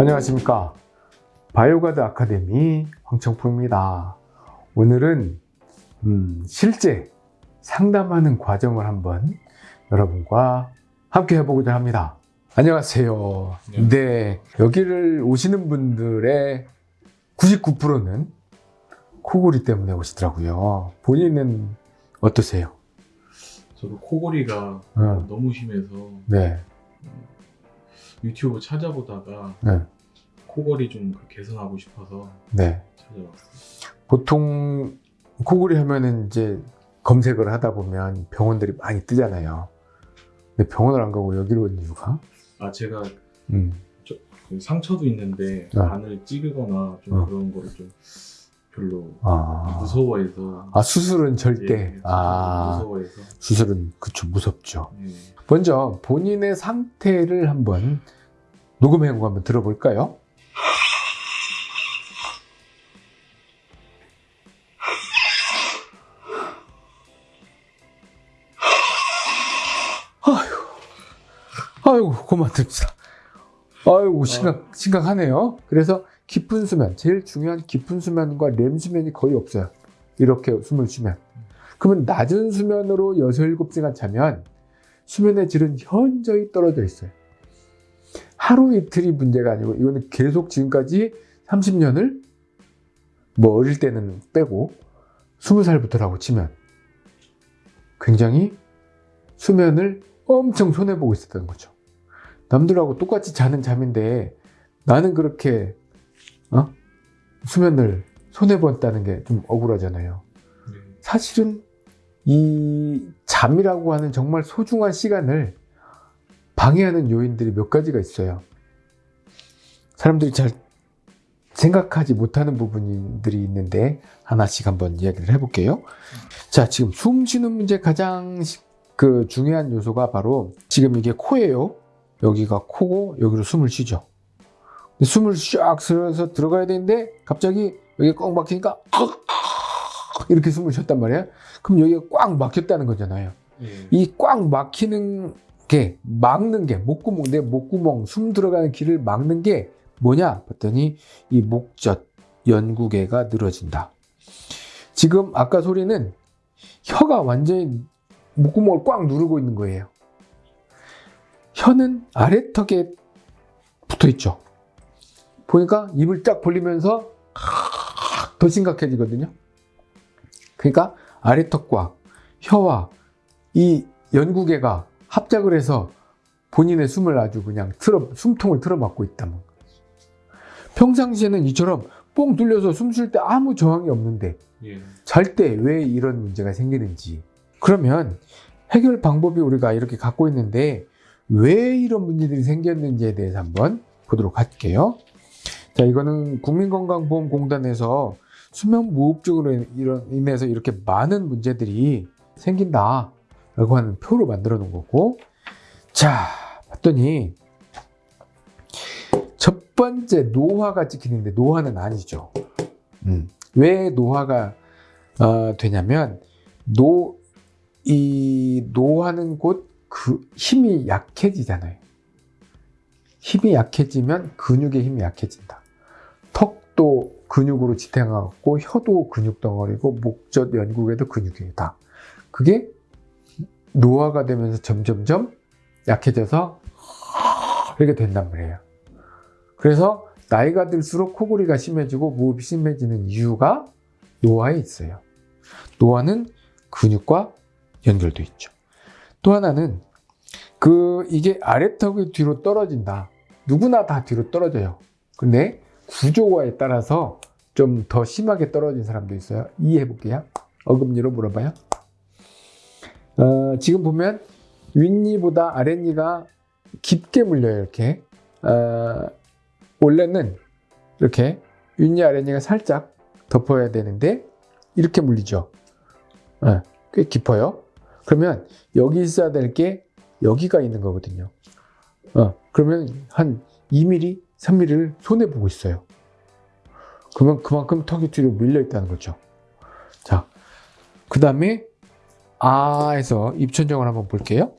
안녕하십니까. 바이오가드 아카데미 황청포입니다. 오늘은 음, 실제 상담하는 과정을 한번 여러분과 함께 해보고자 합니다. 안녕하세요. 네. 네. 여기를 오시는 분들의 99%는 코골이 때문에 오시더라고요. 본인은 어떠세요? 저도 코골이가 어, 너무 심해서 네, 유튜브 찾아보다가 네, 코골이 좀 개선하고 싶어서 네. 찾아봤어요. 보통 코골이 하면은 이제 검색을 하다 보면 병원들이 많이 뜨잖아요. 근데 병원을 안 가고 여기로 온 이유가? 아 제가 음, 그 상처도 있는데 어. 간을 찌르거나 좀 어. 그런 거를 좀 별로 아, 무서워해서 아 수술은 절대. 예, 아, 무서워해서 수술은 그쵸 무섭죠. 예. 먼저 본인의 상태를 한번 녹음 해고 한번 들어볼까요? 아유, 아이고 고맙습니다. 아이고 심각 심각하네요. 그래서 깊은 수면 제일 중요한 깊은 수면과 렘 수면이 거의 없어요. 이렇게 숨을 쉬면. 그러면 낮은 수면으로 6, 7시간 자면 수면의 질은 현저히 떨어져 있어요. 하루 이틀이 문제가 아니고 이거는 계속 지금까지 30년을 뭐 어릴 때는 빼고 20살부터라고 치면 굉장히 수면을 엄청 손해보고 있었던 거죠. 남들하고 똑같이 자는 잠인데 나는 그렇게 어? 수면을 손해봤다는 게 좀 억울하잖아요. 네. 사실은 이 잠이라고 하는 정말 소중한 시간을 방해하는 요인들이 몇 가지가 있어요. 사람들이 잘 생각하지 못하는 부분들이 있는데 하나씩 한번 이야기를 해볼게요. 자, 지금 숨 쉬는 문제 가장 시- 그 중요한 요소가 바로 지금 이게 코예요. 여기가 코고 여기로 숨을 쉬죠. 숨을 쫙 쉬어서 들어가야 되는데 갑자기 여기 꽉 막히니까 이렇게 숨을 쉬었단 말이에요. 그럼 여기가 꽉 막혔다는 거잖아요. 예. 이꽉 막히는 게 막는 게 목구멍 내 목구멍 숨 들어가는 길을 막는 게 뭐냐 봤더니 이 목젖 연구개가 늘어진다. 지금 아까 소리는 혀가 완전히 목구멍을 꽉 누르고 있는 거예요. 혀는 아래턱에 붙어 있죠. 보니까 입을 딱 벌리면서 더 심각해지거든요. 그러니까 아래턱과 혀와 이 연구개가 합작을 해서 본인의 숨을 아주 그냥 틀어, 숨통을 틀어막고 있다는 거예요. 평상시에는 이처럼 뻥 뚫려서 숨 쉴 때 아무 저항이 없는데 예. 잘때 왜 이런 문제가 생기는지 그러면 해결 방법이 우리가 이렇게 갖고 있는데 왜 이런 문제들이 생겼는지에 대해서 한번 보도록 할게요. 자, 이거는 국민건강보험공단에서 수면 무호흡증으로 인- 인해서 이렇게 많은 문제들이 생긴다 라고 하는 표로 만들어 놓은 거고 자 봤더니 첫 번째 노화가 찍히는데 노화는 아니죠. 음. 왜 노화가 어, 되냐면 노, 이 노화는 곧 그 힘이 약해지잖아요. 힘이 약해지면 근육의 힘이 약해진다 턱도 근육으로 지탱하고 혀도 근육 덩어리고 목젖 연구개도 근육이다 그게 노화가 되면서 점점점 약해져서 이렇게 된단 말이에요. 그래서 나이가 들수록 코골이가 심해지고 무호흡이 심해지는 이유가 노화에 있어요. 노화는 근육과 연결돼 있죠. 또 하나는 그 이게 아래턱이 뒤로 떨어진다. 누구나 다 뒤로 떨어져요. 근데 구조화에 따라서 좀 더 심하게 떨어진 사람도 있어요. 이해해 볼게요. 어금니로 물어봐요. 어, 지금 보면 윗니보다 아랫니가 깊게 물려요 이렇게 어, 원래는 이렇게 윗니 아랫니가 살짝 덮어야 되는데 이렇게 물리죠 어, 꽤 깊어요 그러면 여기 있어야 될 게 여기가 있는 거거든요 어, 그러면 한 2mm 3mm를 손해 보고 있어요 그러면 그만큼 턱이 뒤로 밀려 있다는 거죠 자 그 다음에 아에서 입천정을 한번 볼게요.